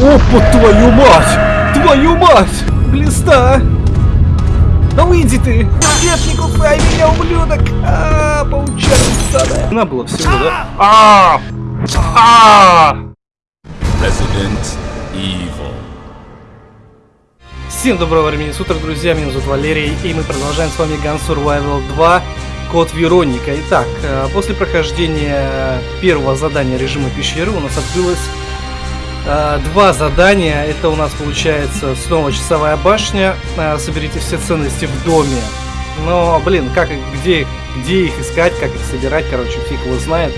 Опа, твою мать! Твою мать! Глиста! Да выйди ты! Нет, не кусай меня, ублюдок! А, получается, На было всего, да? А! А! Resident Evil. Всем доброго времени суток, друзья, меня зовут Валерий, и мы продолжаем с вами Gun Survival 2 Код Вероника. Итак, э, после прохождения первого задания режима пещеры у нас открылось э, два задания. Это у нас получается снова часовая башня. Э, соберите все ценности в доме. Но, блин, как, где, где их искать, как их собирать, короче, фиг его знает.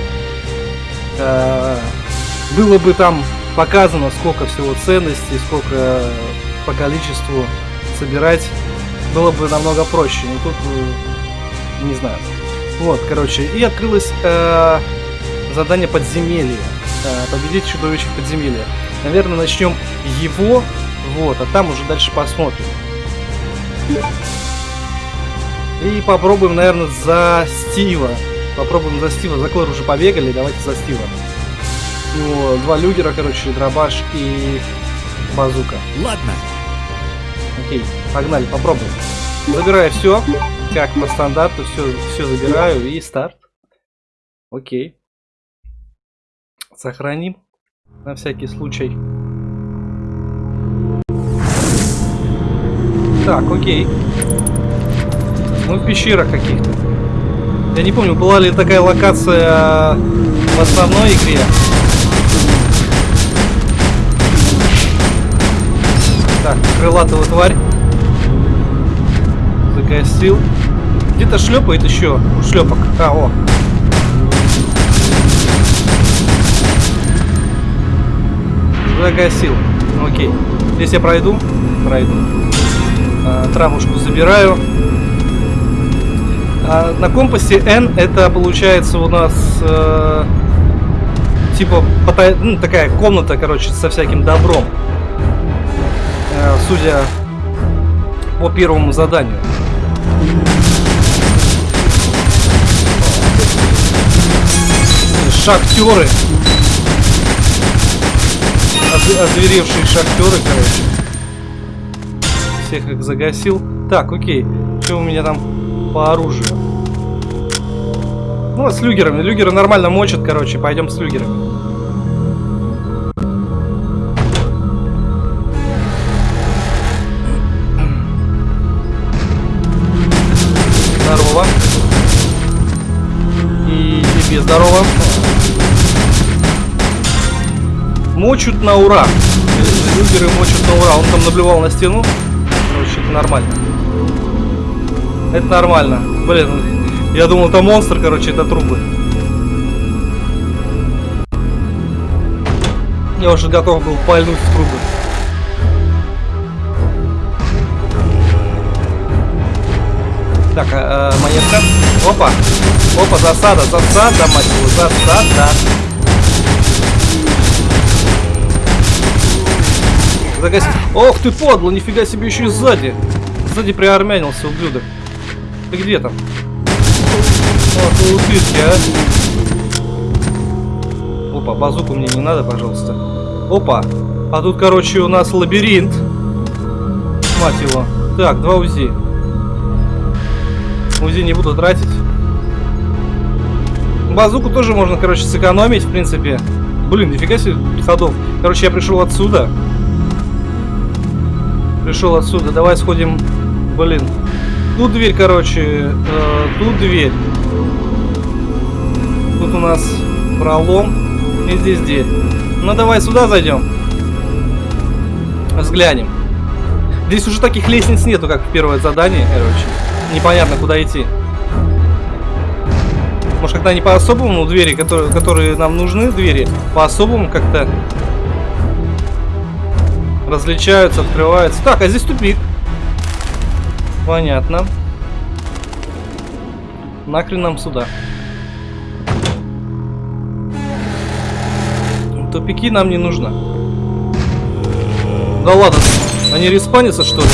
Было бы там показано, сколько всего ценностей, сколько по количеству собирать, было бы намного проще. Но тут, не знаю. Вот, короче, и открылось э, задание подземелья. Э, победить чудовище подземелья. Наверное, начнем его, вот, а там уже дальше посмотрим. И попробуем, наверное, за Стива. Попробуем за Стива. За Клэр уже побегали, давайте за Стива. Ну, два люгера, короче, дробаш и базука. Ладно. Окей, погнали, попробуем. Забираю все, как по стандарту, все, все забираю и старт. Окей. Сохраним на всякий случай. Так, окей. Мы в пещерах каких-то. Я не помню, была ли такая локация в основной игре. Так, крылатого тварь. Загасил. Где-то шлепает еще. Шлепок. А, о. Загасил. Окей. Здесь я пройду? Пройду. А, травушку забираю. А, на компасе N это получается у нас э, типа ну, такая комната, короче, со всяким добром. Э, судя по первому заданию. Шахтеры озверевшие шахтеры, короче. Всех их загасил. Так, окей. Что у меня там по оружию? Ну, с люгерами. Люгеры нормально мочат, короче. Пойдем с люгерами. Мочут на ура. Люгеры мочут на ура. Он там наблюдал на стену. Короче, это нормально. Это нормально. Блин, я думал, это монстр, короче, это трубы. Я уже готов был пальнуть в трубы. Так, э, э, монетка. Опа. Опа, засада, засада, мать его, засада. Загасить. Ох ты подло, нифига себе еще и сзади. Сзади приармянился, ублюдок. Ты где там? О, ты утырки, а. Опа, базуку мне не надо, пожалуйста. Опа. А тут, короче, у нас лабиринт. Мать его. Так, два УЗИ. УЗИ не буду тратить. Базуку тоже можно, короче, сэкономить, в принципе. Блин, нифига себе ходов. Короче, я пришел отсюда пришел отсюда. Давай сходим. Блин. Тут дверь, короче. Э, тут дверь. Тут у нас пролом. И здесь дверь. Ну давай сюда зайдем. Взглянем. Здесь уже таких лестниц нету, как в первое задание, короче. Непонятно, куда идти. Может, когда они по-особому двери, которые, которые нам нужны, двери, по-особому как-то различаются, открываются. Так, а здесь тупик. Понятно. Нахрен нам сюда. Тупики нам не нужно. Да ладно, они респанятся что ли?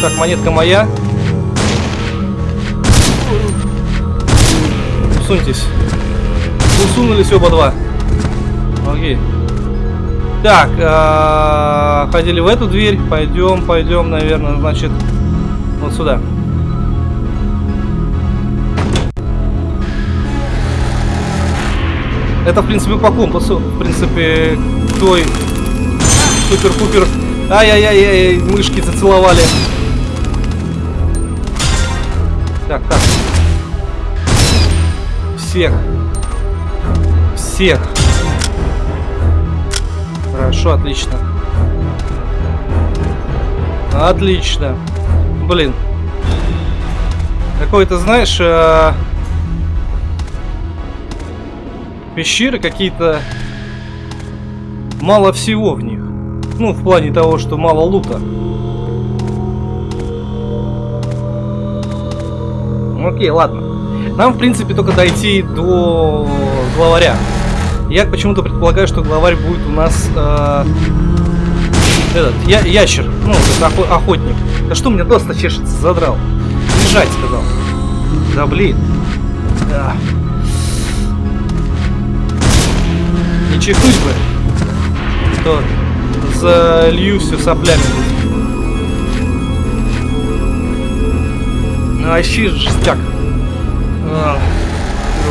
Так, монетка моя. Усуньтесь. Усунулись оба два. Окей. Так, э, ходили в эту дверь. Пойдем, пойдем, наверное, значит, вот сюда. Это, в принципе, по компасу. В принципе, той супер-пупер. Ай-яй-яй, мышки зацеловали. Так, так. Всех. Всех. Хорошо, отлично. Отлично. Блин. Какой-то, знаешь, э пещеры какие-то... Мало всего в них. Ну, в плане того, что мало лута. Окей, ладно. Нам, в принципе, только дойти до главаря. Я почему-то предполагаю, что главарь будет у нас... Э, этот, я, ящер. Ну, это охотник. Да что мне доста чешется, задрал. Бежать, сказал. Да блин. Да. Не чихнуть бы. То залью все соплями. Ну, вообще жестяк. А,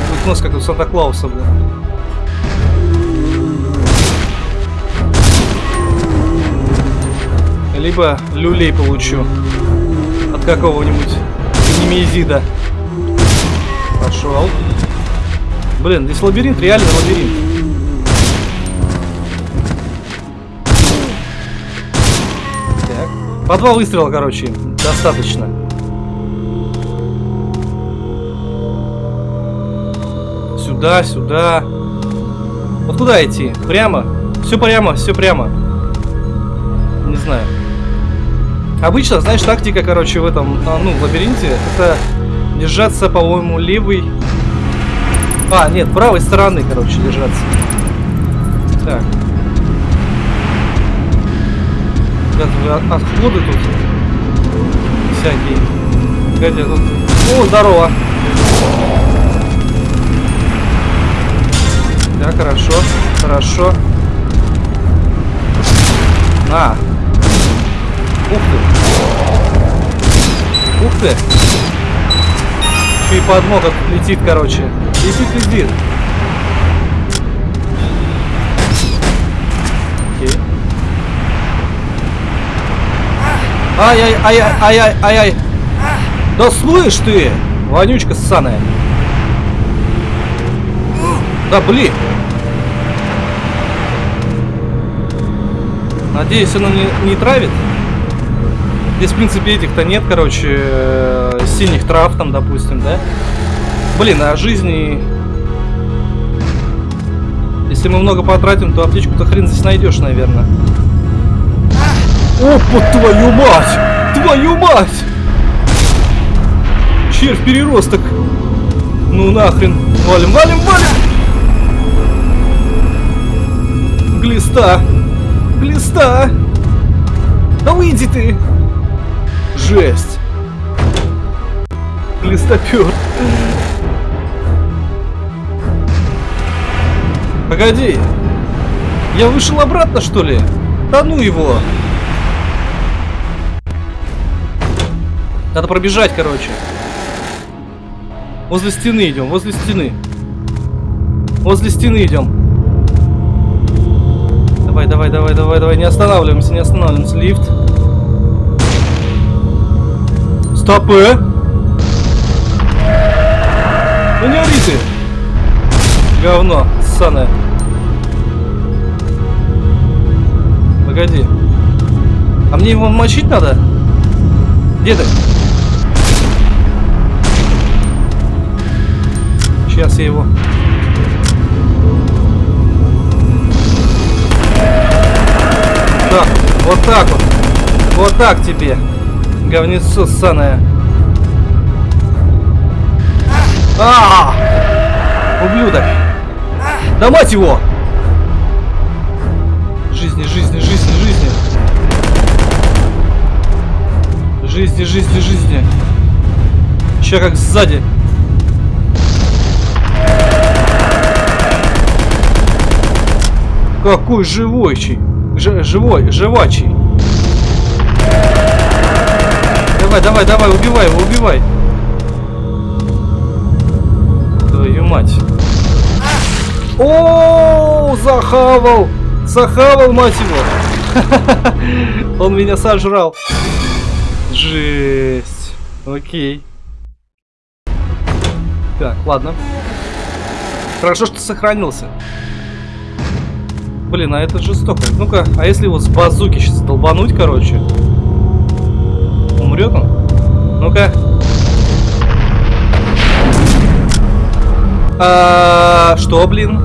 будет нос как у Санта-Клауса, блин. Либо люлей получу от какого-нибудь немезида. Пошел. Блин, здесь лабиринт, реально лабиринт. Так. По два выстрела, короче, достаточно. Сюда, сюда. Вот куда идти? Прямо? Все прямо, все прямо. Не знаю. Обычно, знаешь, тактика, короче, в этом, а, ну, в лабиринте, это держаться, по-моему, левой... А, нет, правой стороны, короче, держаться. Так. От, отходы тут всякие. Погоди, тут... О, здорово! Да, хорошо, хорошо. На, Ух ты. Ух ты. Еще и подмога летит, короче. Летит, летит. Окей. Ай-яй-яй-яй-яй-яй. Да слышь ты, вонючка ссаная. Да блин. Надеюсь, оно не, не травит. Здесь, в принципе, этих-то нет, короче, э, синих трав там, допустим, да? Блин, а жизни... Если мы много потратим, то аптечку-то хрен здесь найдешь, наверное. Опа, твою мать! Твою мать! Червь переросток. Ну нахрен. Валим, валим, валим! Глиста! Глиста! Да выйди ты! Жесть. Листопер. Погоди. Я вышел обратно, что ли? Да ну его. Надо пробежать, короче. Возле стены идем, возле стены. Возле стены идем. Давай, давай, давай, давай, давай. Не останавливаемся, не останавливаемся. Лифт. Стопы! Ну не ори ты! Говно, ссаное. Погоди. А мне его мочить надо? Где ты? Сейчас я его... Так, вот так вот. Вот так тебе. Говнецо ссаное. А, Ублюдок! Да мать его! Жизни, жизни, жизни, жизни! Жизни, жизни, жизни! Еще как сзади! Какой живойчий. Ж живой, живачий. Давай, давай, давай, убивай его, убивай. Твою мать. О, захавал! Захавал, мать его! Он меня сожрал. Жесть. Окей. Так, ладно. Хорошо, что сохранился. Блин, а это жестоко. Ну-ка, а если его с базуки сейчас долбануть, короче? Умрет он? Ну-ка. А, что, блин?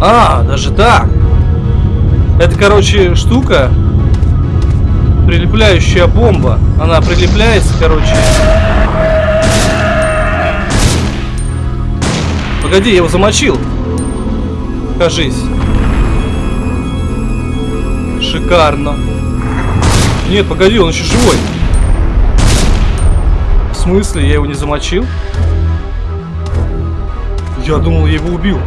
А, даже так. Это, короче, штука. Прилепляющая бомба. Она прилепляется, короче. Погоди, я его замочил. Кажись. Шикарно. Нет, погоди, он еще живой. В смысле, я его не замочил? Я думал, я его убил.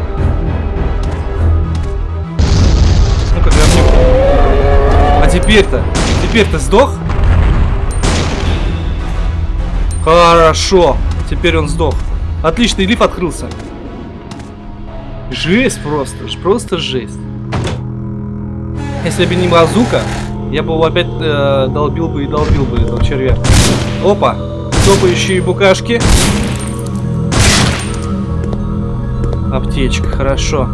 Ну-ка, говнюк. А теперь-то? Теперь-то сдох? Хорошо. Теперь он сдох. Отличный лиф открылся. Жесть просто. Просто жесть. Если бы не базука, я бы его опять э, долбил бы и долбил бы этого червя. Опа. Топающие букашки. Аптечка, хорошо.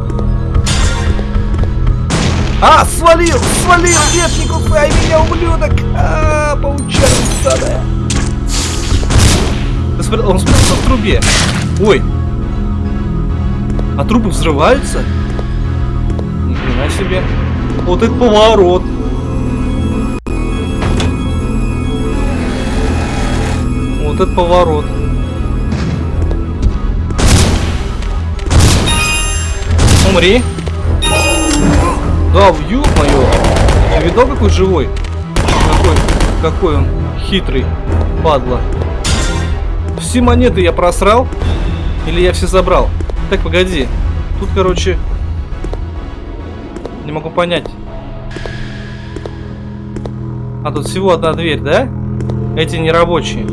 А, свалил! Свалил! Нет, не кусай меня, ублюдок! А, паучара ссаная. Он спрятался в трубе. Ой. А трубы взрываются? Ни хрена себе. Вот это поворот. Вот это поворот. Умри. Да, ёб моё. Ты видал, какой живой? Какой, какой он хитрый, падла. Все монеты я просрал? Или я все забрал? Так, погоди. Тут, короче... Могу понять. А тут всего одна дверь, да? Эти не рабочие.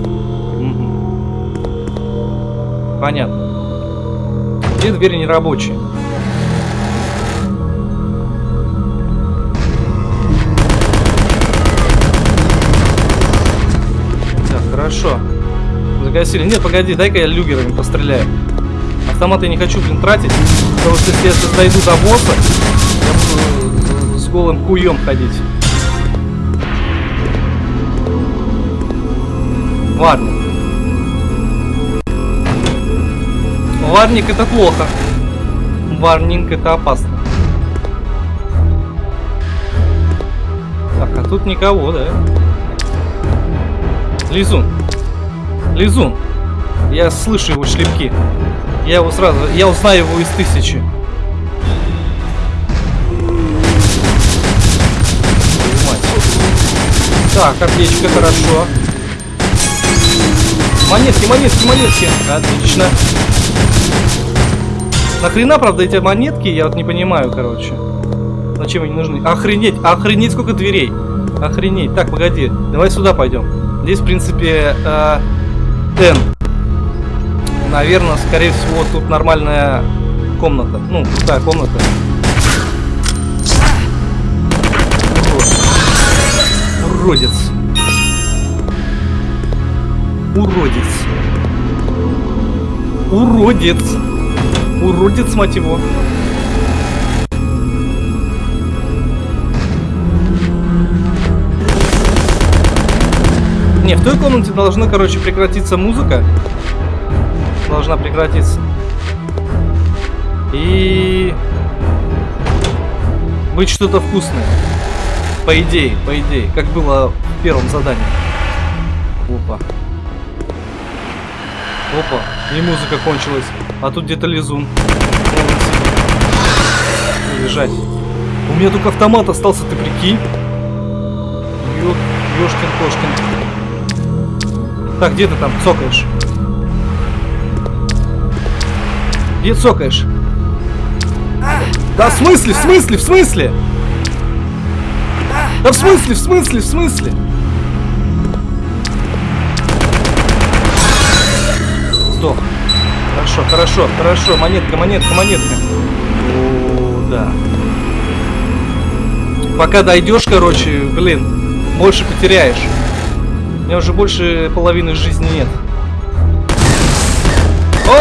Понятно. Две двери не рабочие. Так, хорошо. Загасили. Нет, погоди, дай-ка я люгерами постреляю. Автомат я не хочу, блин, тратить. Потому что если я дойду до босса, голым куем ходить. Варник. Варник это плохо. Варник это опасно. Так, а тут никого, да? Лизун. Лизун. Я слышу его шлепки. Я его сразу... Я узнаю его из тысячи. Так, аптечка, хорошо. Монетки, монетки, монетки. Отлично. Нахрена, правда, эти монетки? Я вот не понимаю, короче. Зачем они нужны? Охренеть, охренеть, сколько дверей. Охренеть. Так, погоди. Давай сюда пойдем. Здесь, в принципе, э, N. Наверное, скорее всего, тут нормальная комната. Ну, крутая комната. Уродец. Уродец. Уродец. Уродец, мать его. Не, в той комнате должна, короче, прекратиться музыка. Должна прекратиться. И... Быть что-то вкусное. По идее, по идее. Как было в первом задании. Опа. Опа. И музыка кончилась. А тут где-то лизун. Лежать. У меня только автомат остался, ты прикинь? Ё... Ёшкин-кошкин. Так, где ты там цокаешь? Где цокаешь? Да в смысле, в смысле, в смысле? Да в смысле, в смысле, в смысле? Сдох. Хорошо, хорошо, хорошо. Монетка, монетка, монетка. О, да. Пока дойдешь, короче, блин, больше потеряешь. У меня уже больше половины жизни нет. О,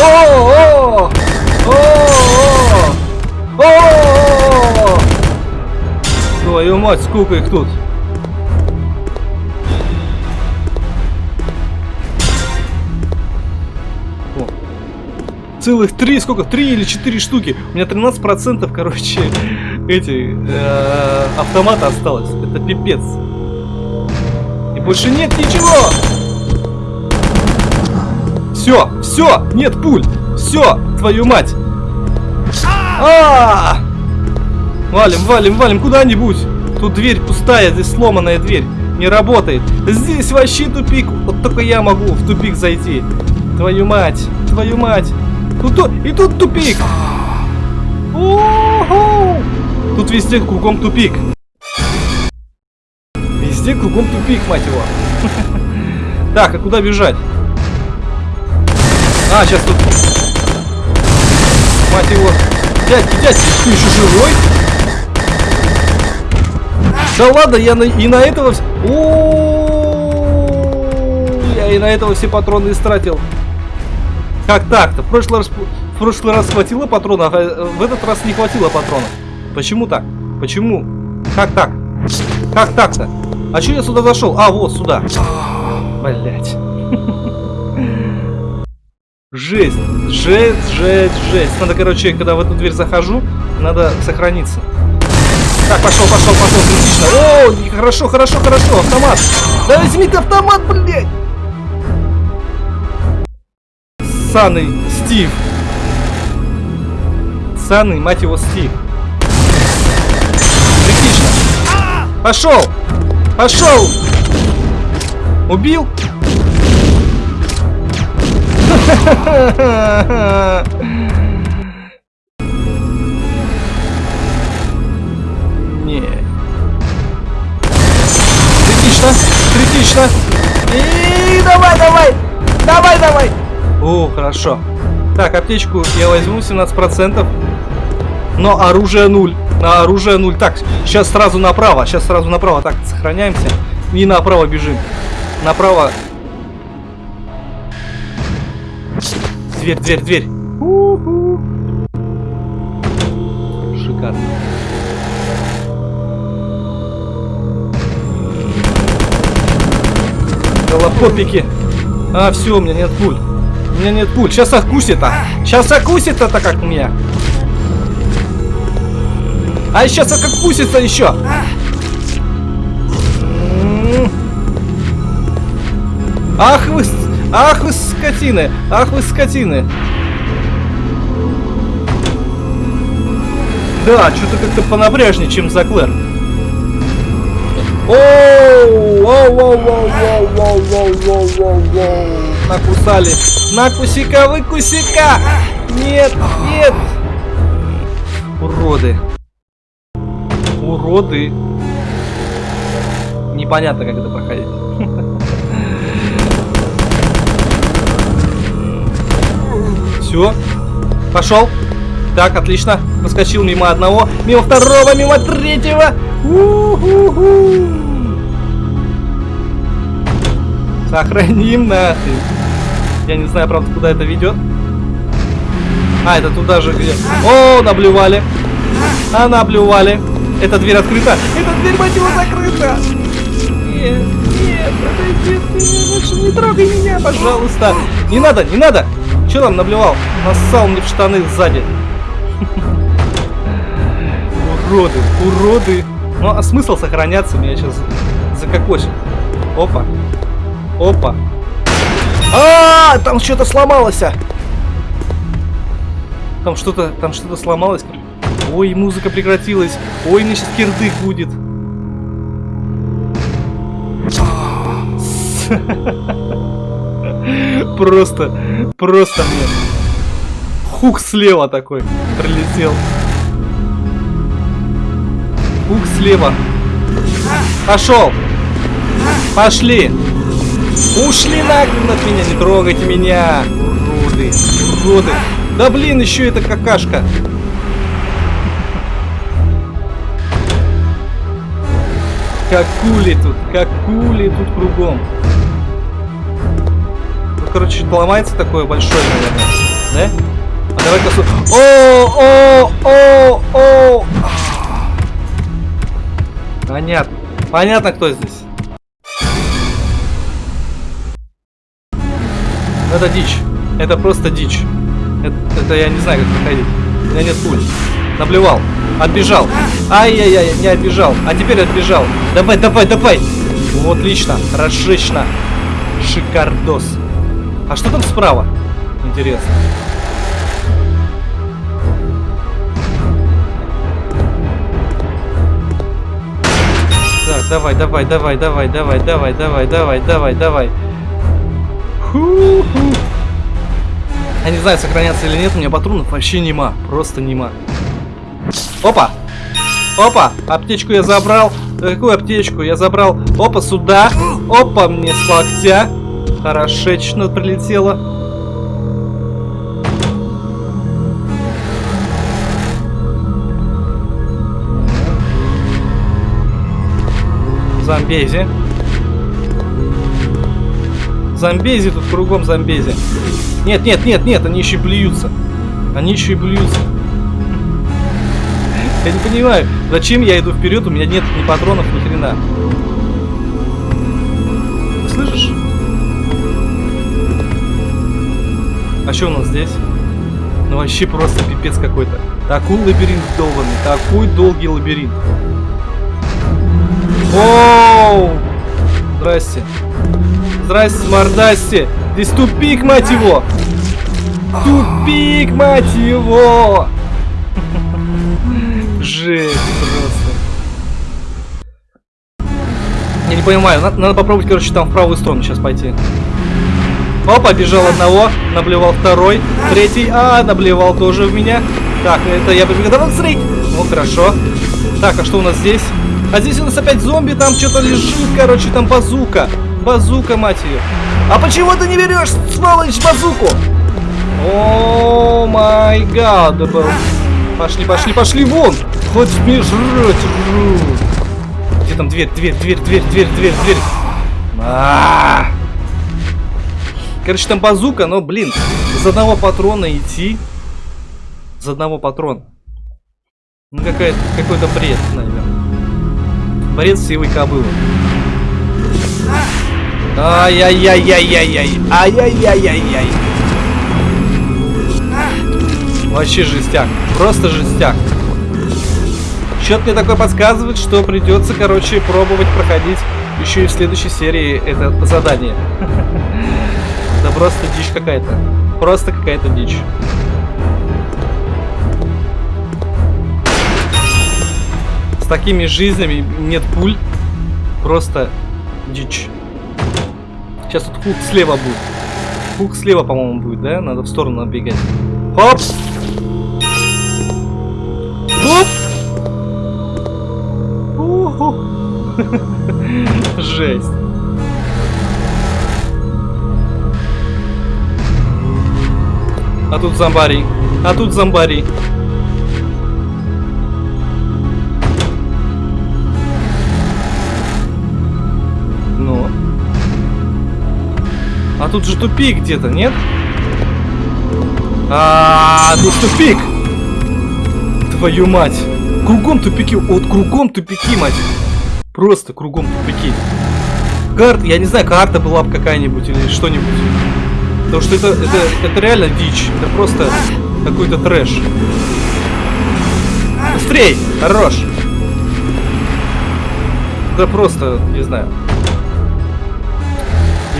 о, о, о, о, о, Твою мать, сколько их тут? О. Целых три, сколько? Три или четыре штуки. У меня 13 процентов, короче, эти э, автомата осталось. Это пипец. И больше нет ничего. Все, все, нет пуль. Все, твою мать. А, -а, а Валим, валим, валим куда-нибудь. Тут дверь пустая, здесь сломанная дверь. Не работает. Здесь вообще тупик. Вот только я могу в тупик зайти. Твою мать, твою мать. Тут, и тут тупик. Тут везде кругом тупик. Везде кругом тупик, мать его. Так, а куда бежать? А, сейчас тут... Мать его. Дядьки, дядьки, ты еще живой? Да ладно, я на, и на этого... О, я и на этого все патроны истратил. Как так-то? В прошлый раз, в прошлый раз хватило патронов, а в этот раз не хватило патронов. Почему так? Почему? Как так? Как так-то? А что я сюда зашел? А, вот сюда. Блять. Жесть, жесть, жесть, жесть. Надо, короче, когда в эту дверь захожу, надо сохраниться. Так, пошел, пошел, пошел, отлично. О, хорошо, хорошо, хорошо, автомат. Да возьми ты автомат, блядь. Саный Стив. Саный, мать его, Стив. Отлично. Пошел, пошел. Убил? Критично, критично. И давай, давай, давай, давай. О, хорошо. Так, аптечку я возьму 17%. Но оружие нуль. На оружие нуль. Так, сейчас сразу направо. Сейчас сразу направо. Так, сохраняемся. И направо бежим. Направо Дверь, дверь, дверь. Шикарно. Голопопики. А, все, у меня нет пуль. У меня нет пуль. Сейчас окусит-то. Сейчас окусит-то как меня. А сейчас как окусится еще. Ах вы Ах вы скотины! Ах вы скотины! Да, что-то как-то понапряжнее, чем за Клэр. Оу, оу. Накусали. Накусика, выкусика! Нет, нет! Уроды. Уроды. Непонятно, как это проходить. Все. Пошел. Так, отлично. Проскочил мимо одного, мимо второго, мимо третьего. Сохраним нахрен. Я не знаю, правда, куда это ведет. А, это туда же где. О, наблювали. А, наблювали. Эта дверь открыта. Эта дверь, мать его, закрыта. Нет, нет, подойди ты, лучше не трогай меня, пожалуйста. Не надо, не надо. Че там наблевал? Нассал мне в штаны сзади. Уроды, уроды. Ну, а смысл сохраняться? Меня сейчас закокосит. Опа. Опа. А, -а, -а там что-то сломалось. -а. Там что-то, там что-то сломалось. Ой, музыка прекратилась. Ой, мне сейчас кирдык будет. Просто, просто мне. Хук слева такой прилетел. Хук слева. Пошел. Пошли. Ушли нахрен от меня, не трогайте меня. Уроды, уроды. Да блин, еще это какашка. Как кули тут, как кули тут кругом. Ну, короче, ломается такое большое, наверное. Да? А давай-ка... О, о, о, о! Понятно. Понятно, кто здесь. Это дичь. Это просто дичь. Это, это я не знаю, как проходить. У меня нет пуль. Наблевал. Отбежал. Ай-яй-яй, не отбежал. А теперь отбежал. Давай, давай, давай. Вот, отлично. Расшично. Шикардос. А что там справа? Интересно. Давай, давай, давай, давай, давай, давай, давай, давай, давай, давай. Я не знаю, сохраняться или нет, у меня патронов вообще нема. Просто нема. Опа! Опа! Аптечку я забрал. Какую аптечку? Я забрал. Опа, сюда. Опа, мне с локтя. Хорошечно прилетело. Замбези. Замбези тут кругом замбези. Нет, нет, нет, нет, они еще и блюются. Они еще и блюются. Я не понимаю, зачем я иду вперед, у меня нет ни патронов, ни хрена. Слышишь? А что у нас здесь? Ну вообще просто пипец какой-то. Такой лабиринт долбанный, такой долгий лабиринт. Оу! Здрасте. Здрасте, мордасте. Здесь тупик, мать его. Тупик, мать его. Жесть просто. Я не понимаю, надо, надо попробовать, короче, там в правую сторону сейчас пойти. О, побежал одного, наблевал второй, третий, а, наблевал тоже в меня. Так, это я побегу. Давай смотри. Ну, хорошо. Так, а что у нас здесь? А здесь у нас опять зомби, там что-то лежит, короче, там базука. Базука, мать ее. А почему ты не берешь, сволочь, базуку? О май гад, Пошли, пошли, пошли вон! Хоть мне жрать, Где там дверь, дверь, дверь, дверь, дверь, дверь, дверь? А. Короче, там базука, но, блин, из одного патрона идти. Из одного патрона. Ну, какой-то бред, наверное. Бред сивой кобылы. Ай-яй-яй-яй-яй-яй. Ай-яй-яй-яй-яй. Вообще жестяк. Просто жестяк. Что-то мне такое подсказывает, что придется, короче, пробовать проходить еще и в следующей серии это задание. Да просто дичь какая-то. Просто какая-то дичь. Такими жизнями нет пуль. Просто дичь. Сейчас тут хук слева будет. Хук слева, по-моему, будет, да? Надо в сторону отбегать. Хоп! Хоп! Жесть. А тут зомбари. А тут зомбари. А тут же тупик где-то, нет? А, тут тупик! Твою мать! Кругом тупики, вот кругом тупики, мать! Просто кругом тупики. Карт, я не знаю, карта была бы какая-нибудь или что-нибудь. Потому что это, это, это реально дичь. Это просто какой-то трэш. Быстрей! Хорош! Это просто, не знаю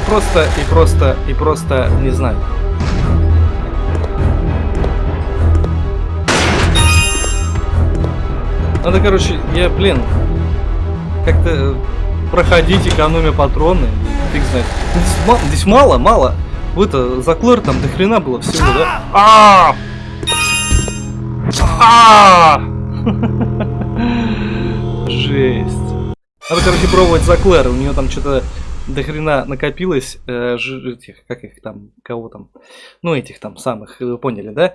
просто, и просто, и просто не знаю. Надо, короче, я, блин, как-то проходить, экономя патроны. Фиг знает. Здесь, здесь мало, мало. В это, за Клэр там до хрена было всего, да? -а, А! Жесть. Надо, короче, пробовать за Клэр. У нее там что-то до хрена накопилось. Э, ж- этих, как их там, кого там? Ну, этих там самых, вы поняли, да?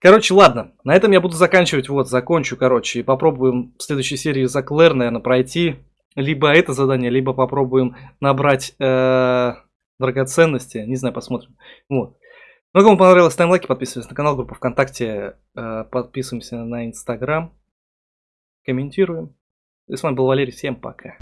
Короче, ладно. На этом я буду заканчивать. Вот, закончу, короче. И попробуем в следующей серии за Клэр, наверное, пройти. Либо это задание, либо попробуем набрать э, драгоценности. Не знаю, посмотрим. Вот. Ну, кому понравилось, ставим лайки, подписывайтесь на канал, группа ВКонтакте, э, подписываемся на Инстаграм, комментируем. И с вами был Валерий, всем пока.